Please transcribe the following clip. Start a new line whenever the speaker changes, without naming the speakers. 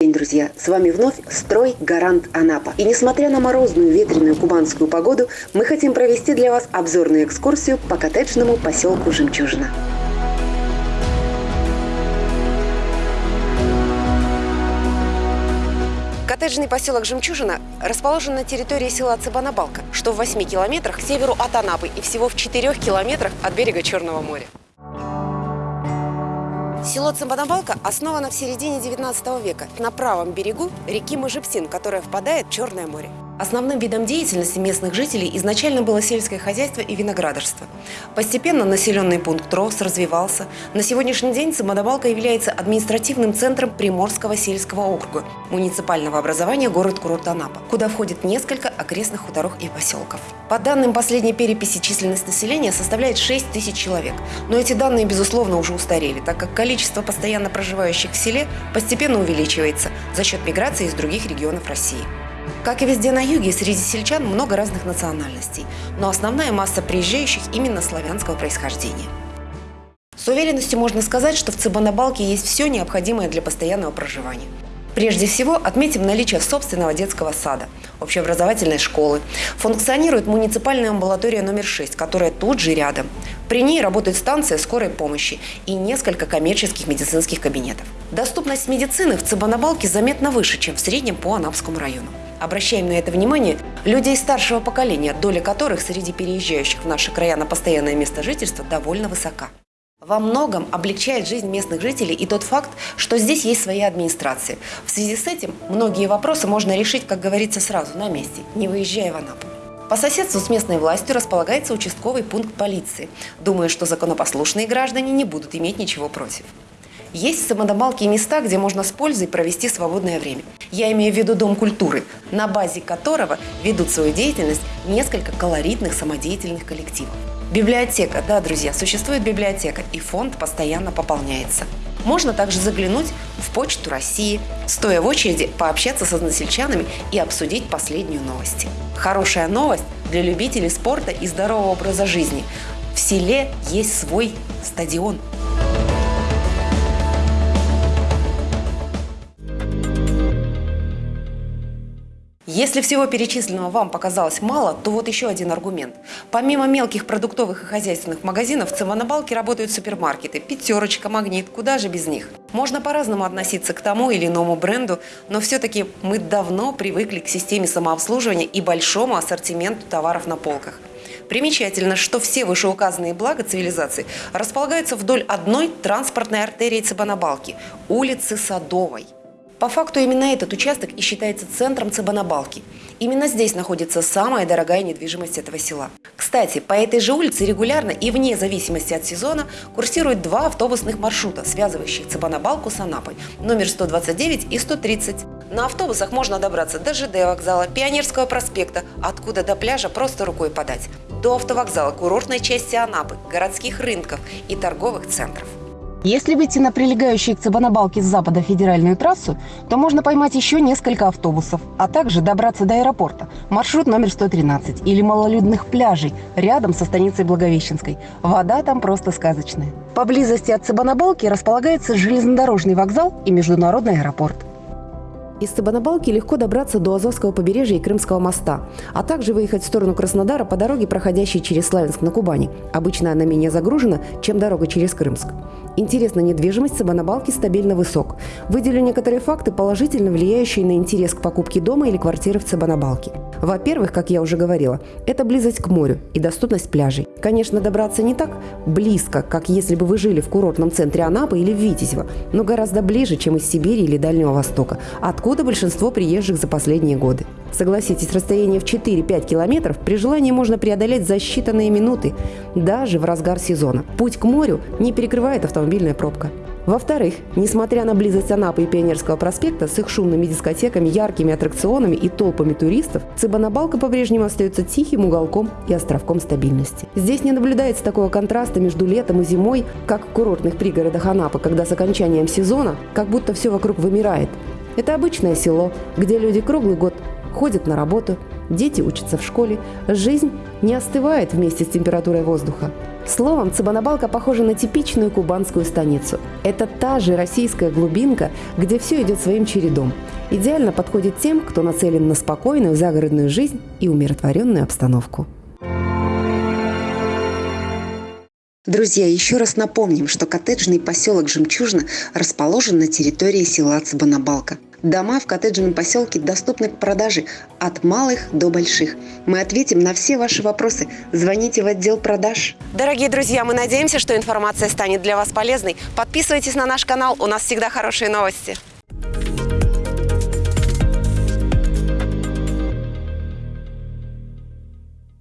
день, друзья! С вами вновь «Строй Гарант Анапа». И несмотря на морозную ветреную кубанскую погоду, мы хотим провести для вас обзорную экскурсию по коттеджному поселку Жемчужина. Коттеджный поселок Жемчужина расположен на территории села Цыбанабалка, что в 8 километрах к северу от Анапы и всего в 4 километрах от берега Черного моря. Село Цимбанабалка основано в середине 19 века на правом берегу реки Можепсин, которая впадает в Черное море. Основным видом деятельности местных жителей изначально было сельское хозяйство и виноградарство. Постепенно населенный пункт рос, развивался. На сегодняшний день Самодобалка является административным центром Приморского сельского округа, муниципального образования город-курорт Анапа, куда входит несколько окрестных хуторов и поселков. По данным последней переписи численность населения составляет 6 тысяч человек. Но эти данные, безусловно, уже устарели, так как количество постоянно проживающих в селе постепенно увеличивается за счет миграции из других регионов России. Как и везде на юге, среди сельчан много разных национальностей, но основная масса приезжающих именно славянского происхождения. С уверенностью можно сказать, что в Цыбанабалке есть все необходимое для постоянного проживания. Прежде всего, отметим наличие собственного детского сада, общеобразовательной школы. Функционирует муниципальная амбулатория номер 6, которая тут же рядом. При ней работает станция скорой помощи и несколько коммерческих медицинских кабинетов. Доступность медицины в Цыбанабалке заметно выше, чем в среднем по Анапскому району. Обращаем на это внимание людей старшего поколения, доля которых среди переезжающих в наши края на постоянное место жительства довольно высока. Во многом облегчает жизнь местных жителей и тот факт, что здесь есть своя администрация. В связи с этим многие вопросы можно решить, как говорится, сразу, на месте, не выезжая в Анапу. По соседству с местной властью располагается участковый пункт полиции. Думаю, что законопослушные граждане не будут иметь ничего против. Есть самодомалки места, где можно с пользой провести свободное время. Я имею в виду Дом культуры, на базе которого ведут свою деятельность несколько колоритных самодеятельных коллективов. Библиотека, да, друзья, существует библиотека, и фонд постоянно пополняется. Можно также заглянуть в Почту России, стоя в очереди, пообщаться с односельчанами и обсудить последнюю новость. Хорошая новость для любителей спорта и здорового образа жизни. В селе есть свой стадион. Если всего перечисленного вам показалось мало, то вот еще один аргумент. Помимо мелких продуктовых и хозяйственных магазинов, в Цимонобалке работают супермаркеты. Пятерочка, Магнит, куда же без них? Можно по-разному относиться к тому или иному бренду, но все-таки мы давно привыкли к системе самообслуживания и большому ассортименту товаров на полках. Примечательно, что все вышеуказанные блага цивилизации располагаются вдоль одной транспортной артерии Цыбанабалки – улицы Садовой – по факту именно этот участок и считается центром Цыбанабалки. Именно здесь находится самая дорогая недвижимость этого села. Кстати, по этой же улице регулярно и вне зависимости от сезона курсируют два автобусных маршрута, связывающих Цыбанабалку с Анапой, номер 129 и 130. На автобусах можно добраться до ЖД вокзала, Пионерского проспекта, откуда до пляжа просто рукой подать, до автовокзала, курортной части Анапы, городских рынков и торговых центров. Если выйти на прилегающую к Цыбанабалке с запада федеральную трассу, то можно поймать еще несколько автобусов, а также добраться до аэропорта, маршрут номер 113 или малолюдных пляжей рядом со станицей Благовещенской. Вода там просто сказочная. Поблизости от Цыбанабалки располагается железнодорожный вокзал и международный аэропорт. Из Цыбанабалки легко добраться до Азовского побережья и Крымского моста, а также выехать в сторону Краснодара по дороге, проходящей через Славянск на Кубани. Обычно она менее загружена, чем дорога через Крымск. Интерес на недвижимость Сабанабалки стабильно высок. Выделю некоторые факты, положительно влияющие на интерес к покупке дома или квартиры в Цыбанабалке. Во-первых, как я уже говорила, это близость к морю и доступность пляжей. Конечно, добраться не так близко, как если бы вы жили в курортном центре Анапы или в Витязево, но гораздо ближе, чем из Сибири или Дальнего Востока, откуда большинство приезжих за последние годы. Согласитесь, расстояние в 4-5 километров при желании можно преодолеть за считанные минуты, даже в разгар сезона. Путь к морю не перекрывает автомобильная пробка. Во-вторых, несмотря на близость Анапы и Пионерского проспекта с их шумными дискотеками, яркими аттракционами и толпами туристов, Цыбанабалка по-прежнему остается тихим уголком и островком стабильности. Здесь не наблюдается такого контраста между летом и зимой, как в курортных пригородах Анапы, когда с окончанием сезона как будто все вокруг вымирает. Это обычное село, где люди круглый год ходят на работу, дети учатся в школе, жизнь не остывает вместе с температурой воздуха. Словом, Цыбанабалка похожа на типичную кубанскую станицу. Это та же российская глубинка, где все идет своим чередом. Идеально подходит тем, кто нацелен на спокойную загородную жизнь и умиротворенную обстановку. Друзья, еще раз напомним, что коттеджный поселок Жемчужина расположен на территории села Цыбанабалка. Дома в коттеджном поселке доступны к продаже от малых до больших. Мы ответим на все ваши вопросы. Звоните в отдел продаж. Дорогие друзья, мы надеемся, что информация станет для вас полезной. Подписывайтесь на наш канал, у нас всегда хорошие новости.